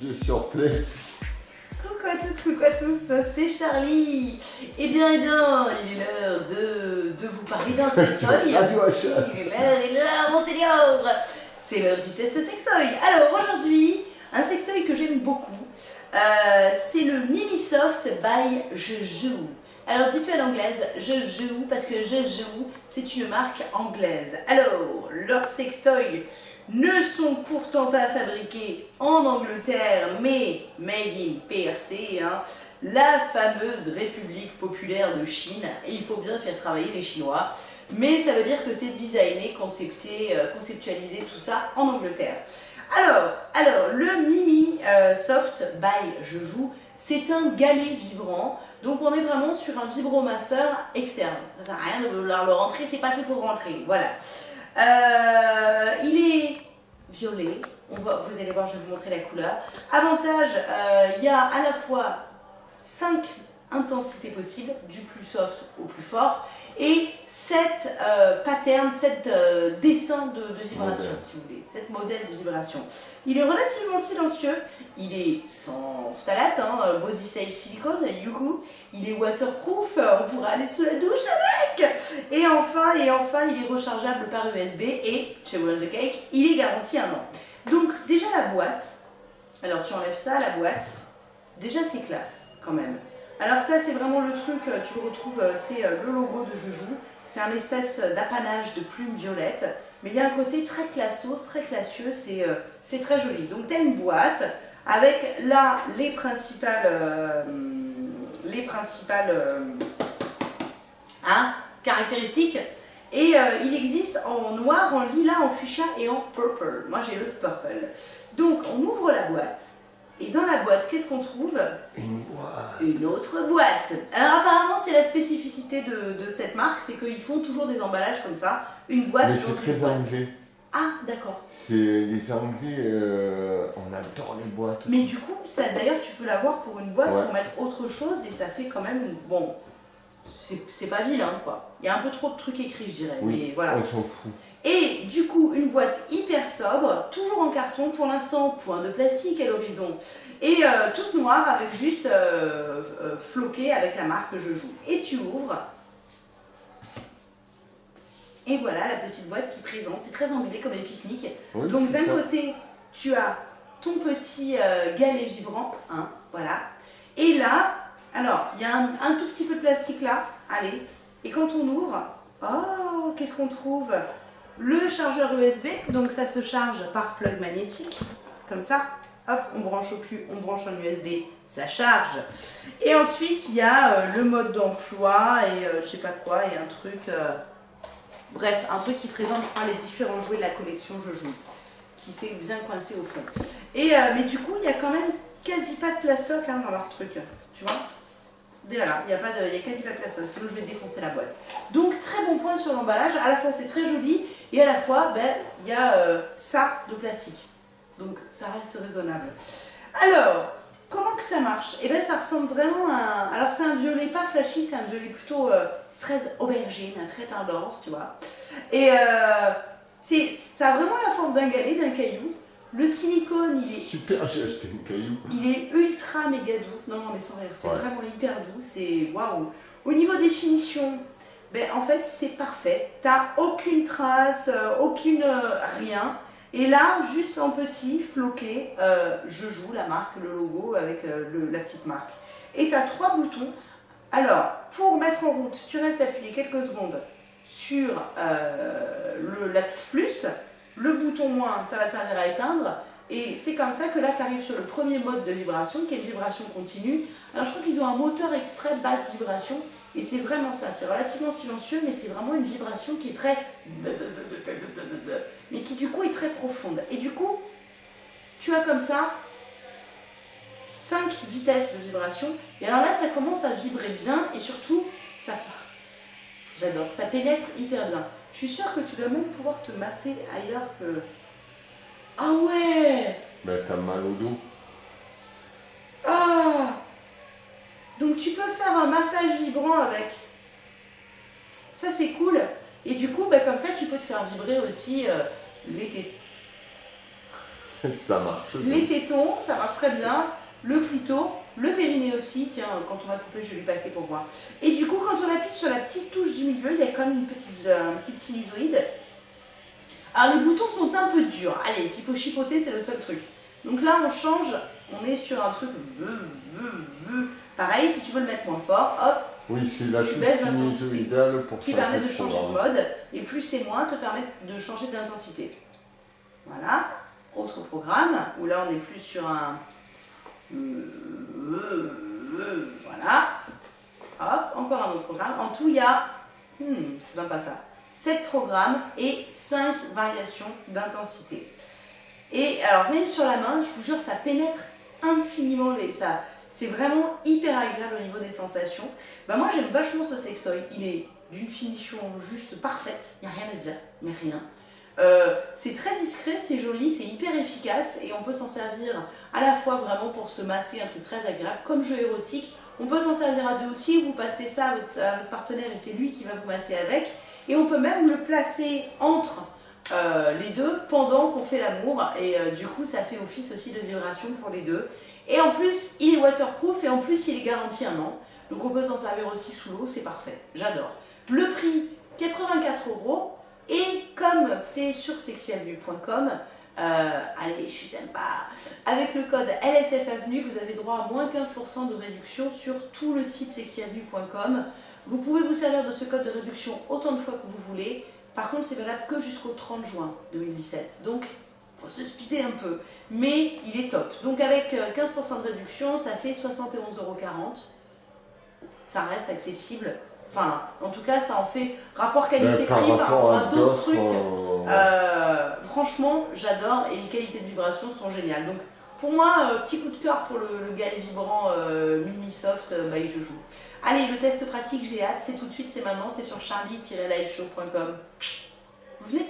Dieu surplay. Coucou à toutes, coucou à tous, c'est Charlie. Eh bien, eh bien, il est l'heure de, de vous parler d'un sextoy. Achat. Il est l'heure, il est l'heure, mon seigneur. C'est l'heure du test sextoy. Alors aujourd'hui, un sextoy que j'aime beaucoup, euh, c'est le Mimisoft by Je Joue. Alors dites-le à l'anglaise, je joue, parce que je joue, c'est une marque anglaise. Alors, leurs sextoys ne sont pourtant pas fabriqués en Angleterre, mais made in PRC, hein, la fameuse République populaire de Chine. Et il faut bien faire travailler les Chinois. Mais ça veut dire que c'est designé, concepté, euh, conceptualisé, tout ça en Angleterre. Alors, alors le Mimi euh, Soft by Je Joue, c'est un galet vibrant. Donc on est vraiment sur un vibromasseur externe. Ça sert à rien de vouloir le rentrer, c'est pas fait pour rentrer. Voilà. Euh, il est violet. Vous allez voir, je vais vous montrer la couleur. Avantage, euh, il y a à la fois 5 intensités possibles, du plus soft au plus fort, et 7 euh, patterns, 7 euh, dessins de, de vibration, Modèle. si vous voulez, 7 modèles de vibration. Il est relativement silencieux, il est sans phtalate, hein, euh, body safe silicone, youhou. il est waterproof, on pourra aller sous la douche avec Et enfin, et enfin, il est rechargeable par USB et, chez World the Cake, il est garanti un an. Donc déjà la boîte, alors tu enlèves ça, la boîte, déjà c'est classe quand même. Alors ça c'est vraiment le truc, euh, tu le retrouves, euh, c'est euh, le logo de Joujou, c'est un espèce d'apanage de plumes violettes, mais il y a un côté très classos, très classieux, c'est très joli. Donc tu as une boîte avec là les principales, les principales hein, caractéristiques. Et il existe en noir, en lilas, en fuchsia et en purple. Moi j'ai le purple. Donc on ouvre la boîte. Et dans la boîte, qu'est-ce qu'on trouve? Une boîte. Une autre boîte. Alors apparemment c'est la spécificité de, de cette marque, c'est qu'ils font toujours des emballages comme ça. Une boîte Mais une très boîte. anglais. Ah d'accord. C'est les Anglais, euh, on adore les boîtes. Mais du coup, ça d'ailleurs tu peux l'avoir pour une boîte Ouais. pour mettre autre chose et ça fait quand même bon. C'est c'est pas vilain quoi. Il y a un peu trop de trucs écrits je dirais. Oui, Mais voilà. on s'en fout. Et du coup, une boîte hyper sobre, toujours en carton, pour l'instant, point de plastique à l'horizon. Et euh, toute noire avec juste euh, euh, floqué avec la marque Je Joue. Et tu ouvres. Et voilà la petite boîte qui présente. C'est très emballé comme les pique-niques. Oui, Donc d'un côté, tu as ton petit galet vibrant, hein, voilà. Et là, alors, il y a un, un tout petit peu de plastique là, allez. Et quand on ouvre, oh, qu'est-ce qu'on trouve? Le chargeur USB, donc ça se charge par plug magnétique, comme ça. Hop, on branche au cul, on branche en USB, ça charge. Et ensuite, il y a euh, le mode d'emploi et euh, je sais pas quoi, et un truc... euh, Bref, un truc qui présente, je crois, les différents jouets de la collection Je Joue qui s'est bien coincé au fond. Et, euh, mais du coup, il y a quand même quasi pas de plastoc hein, dans leur truc, tu vois? Mais voilà, il n'y a, pas de- a quasi pas de plastoc, sinon je vais défoncer la boîte. Donc, très bon point sur l'emballage, à la fois c'est très joli, et à la fois, ben, il y a euh, ça de plastique. Donc, ça reste raisonnable. Alors, comment que ça marche? Eh bien, ça ressemble vraiment à un... Alors, c'est un violet pas flashy, c'est un violet plutôt euh, 13 aubergine, très tendance, tu vois. Et... Euh, ça a vraiment la forme d'un galet, d'un caillou. Le silicone, il est, Super, j'ai acheté une caillou. il est ultra méga doux. Non, non, mais sans rire, c'est Ouais. vraiment hyper doux. C'est waouh. Au niveau définition, ben, en fait, c'est parfait. T'as aucune trace, euh, aucune euh, rien. Et là, juste en petit, floqué, euh, je joue la marque, le logo avec euh, le- la petite marque. Et tu as trois boutons. Alors, pour mettre en route, tu restes appuyé quelques secondes sur euh, le- la touche plus. Le bouton moins, ça va servir à éteindre. Et c'est comme ça que là, tu arrives sur le premier mode de vibration, qui est une vibration continue. Alors, je crois qu'ils ont un moteur exprès basse vibration. Et c'est vraiment ça. C'est relativement silencieux, mais c'est vraiment une vibration qui est très... Mais qui, du coup, est très profonde. Et du coup, tu as comme ça 5 vitesses de vibration. Et alors là, ça commence à vibrer bien et surtout, ça J'adore, ça pénètre hyper bien. Je suis sûre que tu dois même pouvoir te masser ailleurs que... Ah ouais Ben, t'as mal au dos. Ah Donc tu peux faire un massage vibrant avec. Ça c'est cool. Et du coup, bah, comme ça, tu peux te faire vibrer aussi euh, l'été. Ça marche. bien. Les tétons, ça marche très bien. Le clito, le périnée aussi. Tiens, quand on va couper, je vais lui passer pour voir. Et du coup, quand on appuie sur la petite touche du milieu, il y a comme une petite, euh, une petite sinusoïde. Alors les boutons sont un peu durs. Allez, s'il faut chipoter, c'est le seul truc. Donc là, on change. On est sur un truc. veu, veu. Pareil, si tu veux le mettre moins fort, hop, Oui, c'est la Tu touche sinusoïdale pour qui permet de changer de mode. Et plus c'est moins, te permet de changer d'intensité. Voilà. Autre programme, où là on est plus sur un... Voilà. Hop, encore un autre programme. En tout, il y a... Hmm, pas ça. 7 programmes et 5 variations d'intensité. Et alors, même sur la main, je vous jure, ça pénètre infiniment les... Ça, c'est vraiment hyper agréable au niveau des sensations. Bah moi, j'aime vachement ce sextoy. Il est d'une finition juste parfaite. Il n'y a rien à dire, mais rien. Euh, c'est très discret, c'est joli, c'est hyper efficace et on peut s'en servir à la fois vraiment pour se masser, un truc très agréable, comme jeu érotique. On peut s'en servir à deux aussi, vous passez ça à votre, partenaire et c'est lui qui va vous masser avec. Et on peut même le placer entre euh, les deux pendant qu'on fait l'amour et euh, du coup ça fait office aussi de vibration pour les deux. Et en plus il est waterproof et en plus il est garanti un an. Donc on peut s'en servir aussi sous l'eau, c'est parfait, j'adore. Le prix 84 euros et comme c'est sur sexualvue.com, euh, allez, je suis sympa. Avec le code LSF Avenue, vous avez droit à moins 15% de réduction sur tout le site sexualvue.com. Vous pouvez vous servir de ce code de réduction autant de fois que vous voulez. Par contre, c'est valable que jusqu'au 30 juin 2017. Donc, faut se speeder un peu. Mais il est top. Donc, avec euh, 15% de réduction, ça fait 71,40€. Ça reste accessible. Enfin, en tout cas, ça en fait rapport Mais qualité-prix par à d'autres trucs. euh, Euh, franchement, j'adore et les qualités de vibration sont géniales. Donc, pour moi, euh, petit coup de cœur pour le, le galet vibrant euh, Mimi Soft euh, by Jojo. Allez, le test pratique, j'ai hâte, c'est tout de suite, c'est maintenant, c'est sur charlie-liveshow.com. Vous venez